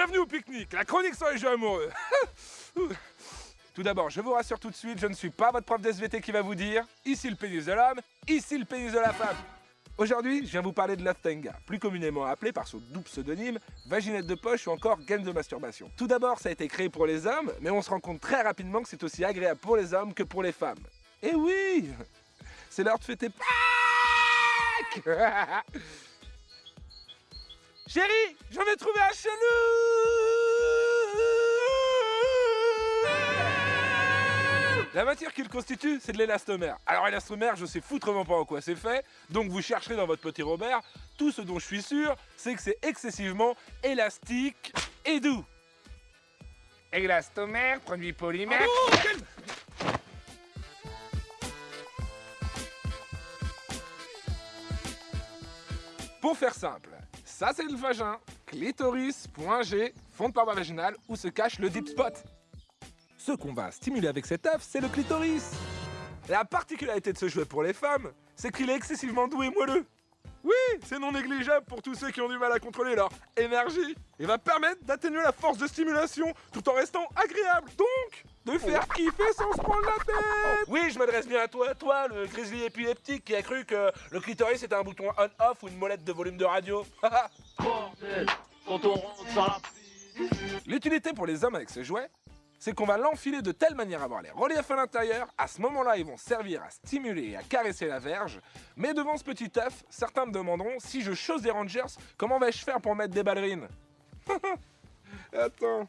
Bienvenue au pique-nique, la chronique sur les jeux amoureux. tout d'abord, je vous rassure tout de suite, je ne suis pas votre prof d'SVT qui va vous dire ici le pénis de l'homme, ici le pénis de la femme. Aujourd'hui, je viens vous parler de Love Tenga, plus communément appelé par son double pseudonyme, vaginette de poche ou encore game de masturbation. Tout d'abord, ça a été créé pour les hommes, mais on se rend compte très rapidement que c'est aussi agréable pour les hommes que pour les femmes. Et oui C'est l'heure de fêter Pâques Chérie, j'en ai trouvé un chelou La matière qu'il constitue, c'est de l'élastomère. Alors élastomère, je sais foutrement pas en quoi c'est fait, donc vous chercherez dans votre petit Robert. Tout ce dont je suis sûr, c'est que c'est excessivement élastique et doux. Élastomère, produit polymère. Oh, quel- Pour faire simple, ça c'est le vagin, clitoris, fond de paroi vaginale où se cache le deep spot. Ce qu'on va stimuler avec cet œuf, c'est le clitoris. La particularité de ce jouet pour les femmes, c'est qu'il est excessivement doux et moelleux. Oui, c'est non négligeable pour tous ceux qui ont du mal à contrôler leur énergie. Et va permettre d'atténuer la force de stimulation tout en restant agréable. Donc, de faire kiffer sans se prendre la tête. Oui, je m'adresse bien à toi, toi, le grizzly épileptique qui a cru que le clitoris était un bouton on-off ou une molette de volume de radio. Bordel, quand on rentre dans la L'utilité pour les hommes avec ce jouet, c'est qu'on va l'enfiler de telle manière à avoir les reliefs à l'intérieur. À ce moment-là, ils vont servir à stimuler et à caresser la verge. Mais devant ce petit œuf, certains me demanderont si je chose des Rangers, comment vais-je faire pour mettre des ballerines? Attends.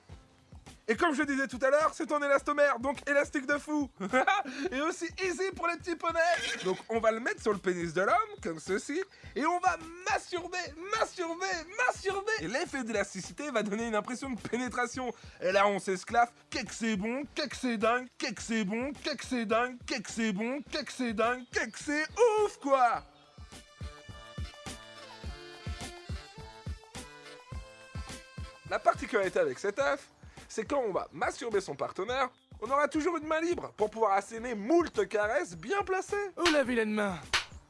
Et comme je disais tout à l'heure, c'est en élastomère, donc élastique de fou. et aussi easy pour les petits poneys. Donc on va le mettre sur le pénis de l'homme, comme ceci, et on va masturber, masturber, masturber. Et l'effet d'élasticité va donner une impression de pénétration. Et là on s'esclave, qu'est-ce que c'est bon, qu'est-ce que c'est dingue, qu'est-ce que c'est bon, qu'est-ce que c'est dingue, qu'est-ce que c'est bon, qu'est-ce que c'est dingue, qu'est-ce que c'est ouf quoi? La particularité avec cet œuf, c'est quand on va masturber son partenaire, on aura toujours une main libre pour pouvoir asséner moult caresses bien placées. Oh la vilaine main?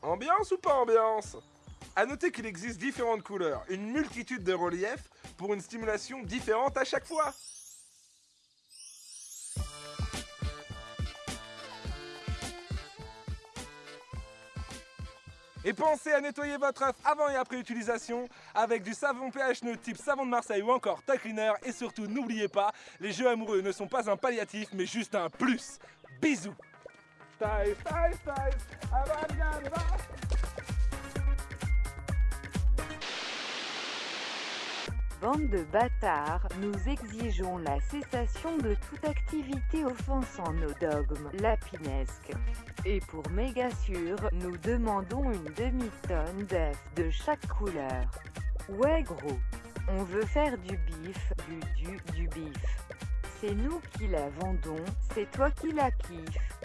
Ambiance ou pas ambiance? À noter qu'il existe différentes couleurs, une multitude de reliefs pour une stimulation différente à chaque fois. Et pensez à nettoyer votre œuf avant et après utilisation avec du savon pH neutre type savon de Marseille ou encore Tag Cleaner. Et surtout, n'oubliez pas, les jeux amoureux ne sont pas un palliatif mais juste un plus. Bisous style, style, Bande de bâtards, nous exigeons la cessation de toute activité offensant nos dogmes lapinesques. Et pour méga sûr, nous demandons une demi-tonne d'œufs de chaque couleur. Ouais gros, on veut faire du bif, du du du bif. C'est nous qui la vendons, c'est toi qui la kiffes.